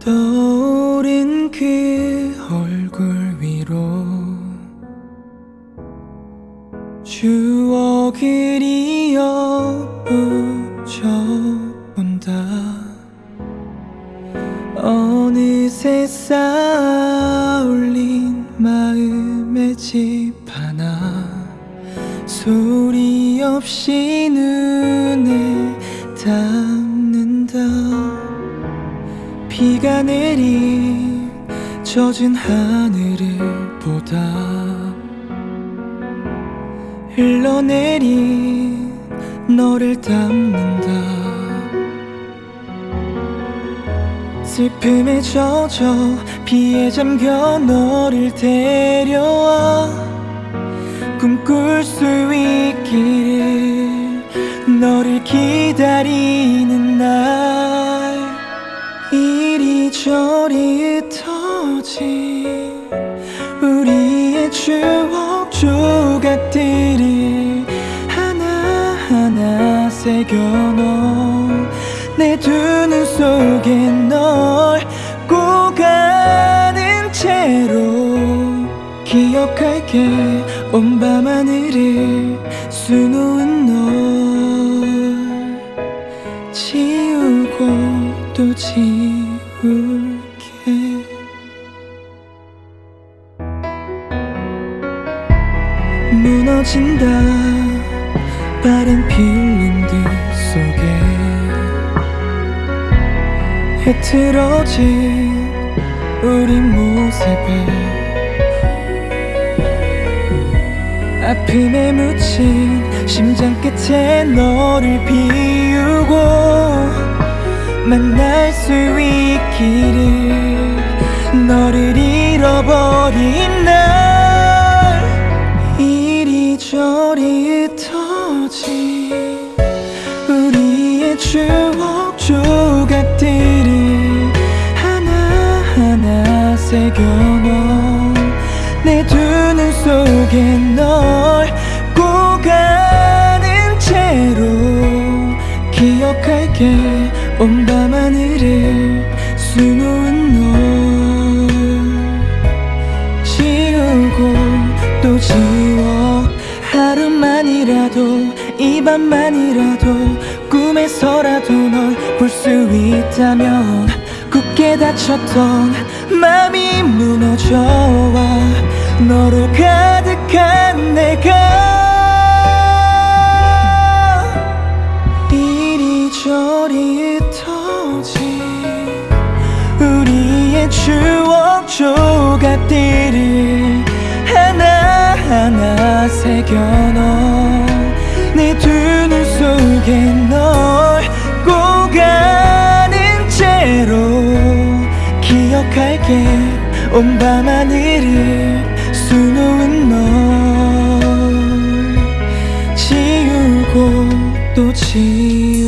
떠오른 그 얼굴 위로 추억을 이어붙여 본다. 어느새 쌓아올린 마음의 집 하나 소리 없이 눈에 닿는다 비가 내린 젖은 하늘을 보다 흘러내린 너를 담는다. 슬픔에 젖어 비에 잠겨 너를 데려와 꿈꿀 수 있기를 너를 기다리는 이리저리 흩어진 우리의 추억 조각들을 하나하나 새겨넣어 내 두 눈 속에 널 꼭 아는 채로 기억할게. 온 밤하늘을 수놓 무너진다. 빠른 필름들 속에 흐트러진 우리 모습을 아픔에 묻힌 심장 끝에 너를 비우고 만날 수 있기를 너를 잃어버린 날 흩어진 우리의 추억 조각들을 하나하나 새겨넣어 내두 눈 속에 널꼭 아는 채로 기억할게 온 밤하늘을 수놓은 널 밤만이라도 꿈에서라도 널 볼 수 있다면 굳게 닫혔던 맘이 무너져와 너로 가득한 내가 이리저리 흩어진 우리의 추억 조각들을 하나하나 새겨 온 밤 하늘을 수놓은 널 지우고 또 지울게